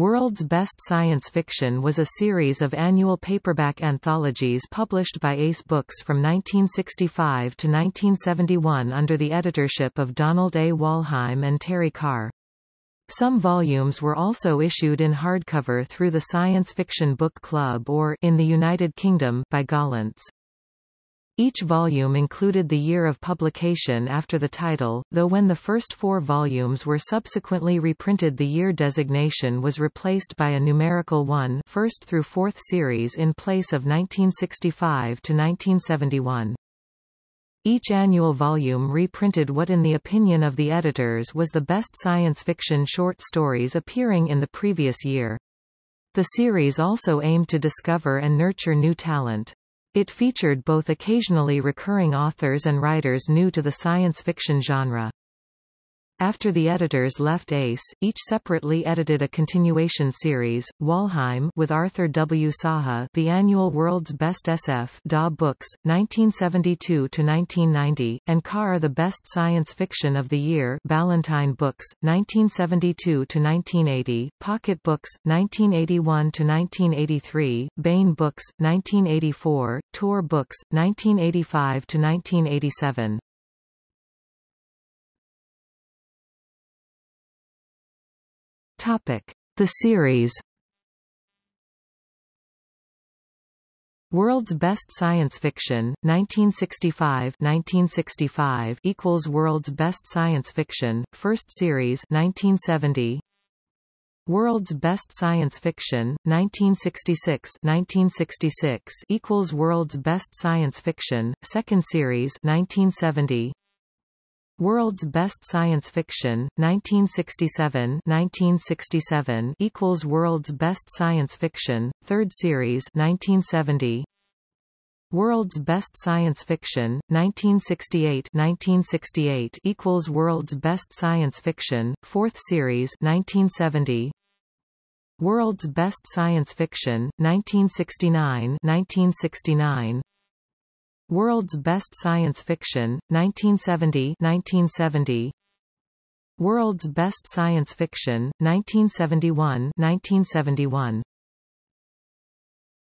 World's Best Science Fiction was a series of annual paperback anthologies published by Ace Books from 1965 to 1971 under the editorship of Donald A. Wollheim and Terry Carr. Some volumes were also issued in hardcover through the Science Fiction Book Club or in the United Kingdom by Gollancz. Each volume included the year of publication after the title, though when the first four volumes were subsequently reprinted the year designation was replaced by a numerical 1 first through fourth series in place of 1965 to 1971. Each annual volume reprinted what in the opinion of the editors was the best science fiction short stories appearing in the previous year. The series also aimed to discover and nurture new talent. It featured both occasionally recurring authors and writers new to the science fiction genre. After the editors left ACE, each separately edited a continuation series, Wollheim with Arthur W. Saha The Annual World's Best SF DAW Books, 1972-1990, and Carr The Best Science Fiction of the Year Ballantine Books, 1972-1980, Pocket Books, 1981-1983, Baen Books, 1984, Tor Books, 1985-1987. Topic: The series. World's Best Science Fiction, 1965-1965 equals World's Best Science Fiction, First Series 1970. World's Best Science Fiction, 1966-1966 equals World's Best Science Fiction, Second Series 1970. World's Best Science Fiction, 1967-1967 equals World's Best Science Fiction, Third Series 1970. World's Best Science Fiction, 1968-1968 equals World's Best Science Fiction, Fourth Series 1970. World's Best Science Fiction, 1969-1969 World's Best Science Fiction, 1970-1970 World's Best Science Fiction, 1971-1971